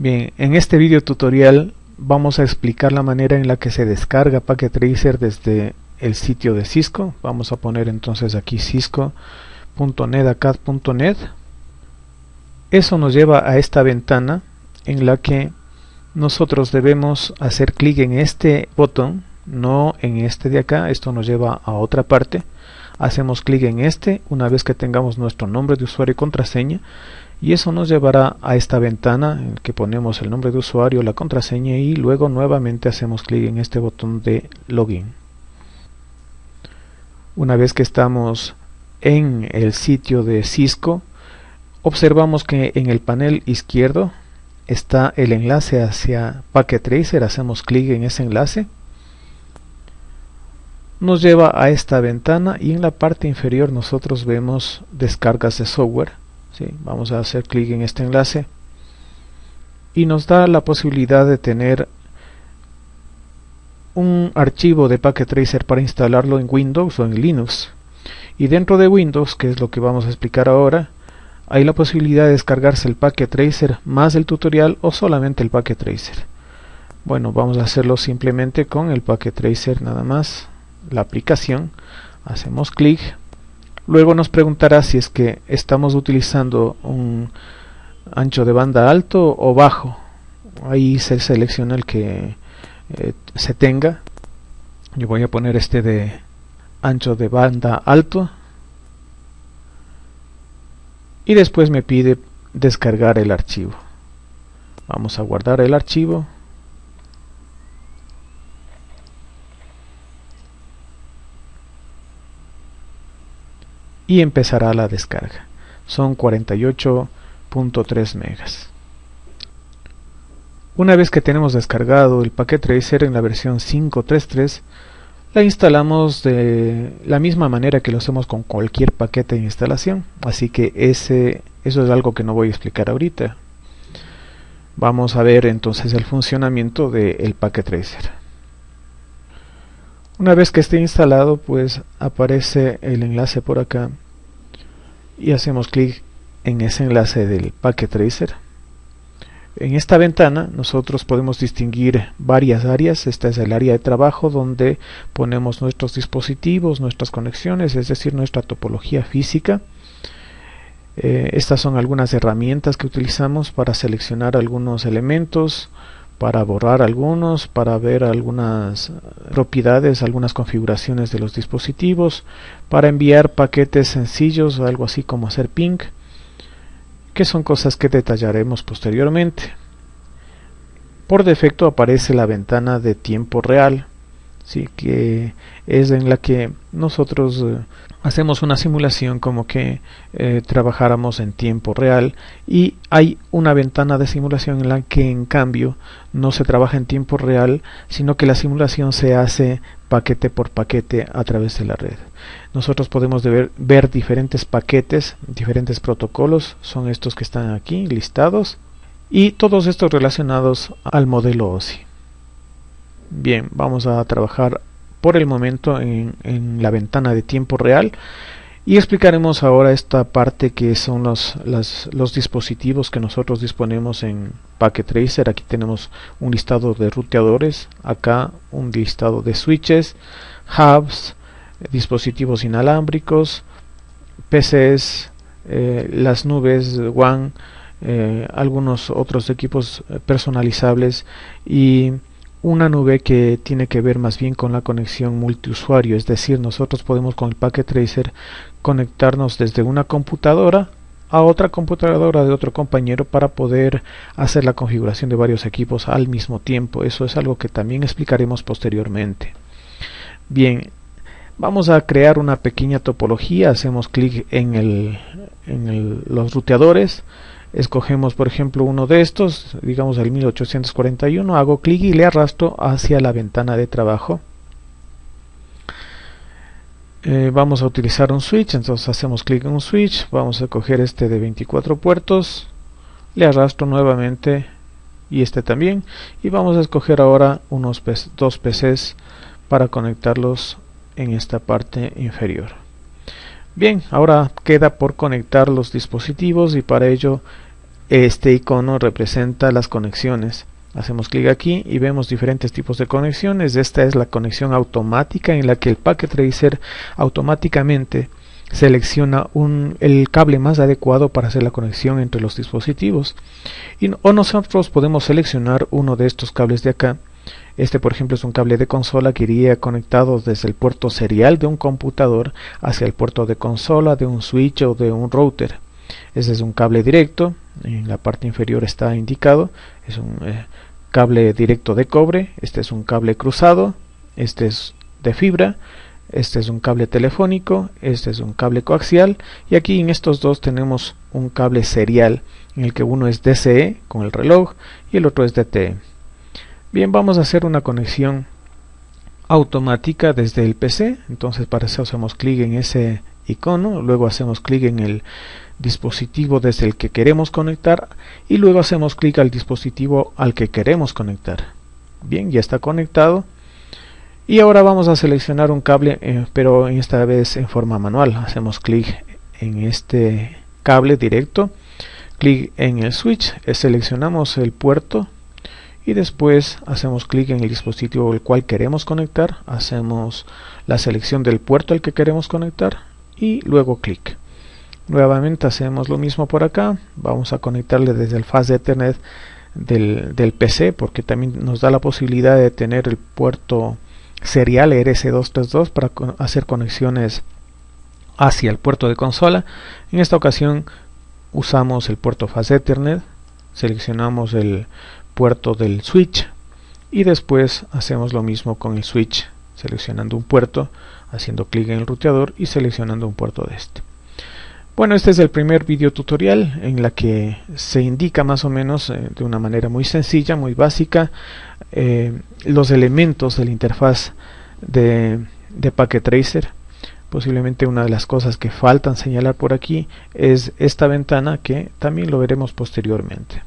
Bien, en este video tutorial vamos a explicar la manera en la que se descarga Packet Tracer desde el sitio de Cisco. Vamos a poner entonces aquí cisco.netacad.net. Eso nos lleva a esta ventana en la que nosotros debemos hacer clic en este botón, no en este de acá. Esto nos lleva a otra parte. Hacemos clic en este una vez que tengamos nuestro nombre de usuario y contraseña y eso nos llevará a esta ventana en que ponemos el nombre de usuario, la contraseña y luego nuevamente hacemos clic en este botón de login. Una vez que estamos en el sitio de Cisco, observamos que en el panel izquierdo está el enlace hacia Packet Tracer, hacemos clic en ese enlace. Nos lleva a esta ventana y en la parte inferior nosotros vemos descargas de software Vamos a hacer clic en este enlace y nos da la posibilidad de tener un archivo de Packet Tracer para instalarlo en Windows o en Linux. Y dentro de Windows, que es lo que vamos a explicar ahora, hay la posibilidad de descargarse el Packet Tracer más el tutorial o solamente el Packet Tracer. Bueno, vamos a hacerlo simplemente con el Packet Tracer nada más, la aplicación. Hacemos clic Luego nos preguntará si es que estamos utilizando un ancho de banda alto o bajo. Ahí se selecciona el que eh, se tenga. Yo voy a poner este de ancho de banda alto. Y después me pide descargar el archivo. Vamos a guardar el archivo. Y empezará la descarga. Son 48.3 megas. Una vez que tenemos descargado el paquete tracer en la versión 5.3.3, la instalamos de la misma manera que lo hacemos con cualquier paquete de instalación. Así que ese, eso es algo que no voy a explicar ahorita. Vamos a ver entonces el funcionamiento del paquete tracer. Una vez que esté instalado, pues aparece el enlace por acá y hacemos clic en ese enlace del Packet Tracer. En esta ventana nosotros podemos distinguir varias áreas. Esta es el área de trabajo donde ponemos nuestros dispositivos, nuestras conexiones, es decir, nuestra topología física. Eh, estas son algunas herramientas que utilizamos para seleccionar algunos elementos, para borrar algunos, para ver algunas propiedades, algunas configuraciones de los dispositivos, para enviar paquetes sencillos, algo así como hacer ping, que son cosas que detallaremos posteriormente. Por defecto aparece la ventana de tiempo real, ¿sí? que es en la que nosotros eh, hacemos una simulación como que eh, trabajáramos en tiempo real y hay una ventana de simulación en la que en cambio no se trabaja en tiempo real sino que la simulación se hace paquete por paquete a través de la red nosotros podemos ver, ver diferentes paquetes diferentes protocolos son estos que están aquí listados y todos estos relacionados al modelo OSI bien vamos a trabajar por el momento en, la ventana de tiempo real y explicaremos ahora esta parte que son los, los dispositivos que nosotros disponemos en Packet Tracer. Aquí tenemos un listado de ruteadores, acá un listado de switches, hubs, dispositivos inalámbricos, PCs, eh, las nubes WAN, eh, algunos otros equipos personalizables y una nube que tiene que ver más bien con la conexión multiusuario, es decir, nosotros podemos con el Packet Tracer conectarnos desde una computadora a otra computadora de otro compañero para poder hacer la configuración de varios equipos al mismo tiempo. Eso es algo que también explicaremos posteriormente. Bien, vamos a crear una pequeña topología. Hacemos clic en, el, en los ruteadores escogemos por ejemplo uno de estos, digamos el 1841, hago clic y le arrastro hacia la ventana de trabajo. Eh, vamos a utilizar un switch, entonces hacemos clic en un switch, vamos a coger este de 24 puertos, le arrastro nuevamente y este también y vamos a escoger ahora unos dos PCs para conectarlos en esta parte inferior. Bien, ahora queda por conectar los dispositivos y para ello este icono representa las conexiones. Hacemos clic aquí y vemos diferentes tipos de conexiones. Esta es la conexión automática en la que el Packet Tracer automáticamente selecciona un, el cable más adecuado para hacer la conexión entre los dispositivos. Y, o nosotros podemos seleccionar uno de estos cables de acá. Este por ejemplo es un cable de consola que iría conectado desde el puerto serial de un computador hacia el puerto de consola de un switch o de un router. Este es un cable directo, en la parte inferior está indicado, es un eh, cable directo de cobre, este es un cable cruzado, este es de fibra, este es un cable telefónico, este es un cable coaxial y aquí en estos dos tenemos un cable serial en el que uno es DCE con el reloj y el otro es DTE. Bien, vamos a hacer una conexión automática desde el PC, entonces para eso hacemos clic en ese icono, luego hacemos clic en el dispositivo desde el que queremos conectar y luego hacemos clic al dispositivo al que queremos conectar. Bien, ya está conectado. Y ahora vamos a seleccionar un cable, eh, pero esta vez en forma manual. Hacemos clic en este cable directo, clic en el switch, seleccionamos el puerto y después hacemos clic en el dispositivo al cual queremos conectar, hacemos la selección del puerto al que queremos conectar y luego clic. Nuevamente hacemos lo mismo por acá. Vamos a conectarle desde el de Ethernet del, del, PC porque también nos da la posibilidad de tener el puerto serial RS232 para hacer conexiones hacia el puerto de consola. En esta ocasión usamos el puerto faz Ethernet, seleccionamos el puerto del switch y después hacemos lo mismo con el switch seleccionando un puerto, haciendo clic en el ruteador y seleccionando un puerto de este. Bueno, este es el primer video tutorial en la que se indica más o menos eh, de una manera muy sencilla, muy básica, eh, los elementos de la interfaz de, de Packet Tracer. Posiblemente una de las cosas que faltan señalar por aquí es esta ventana que también lo veremos posteriormente.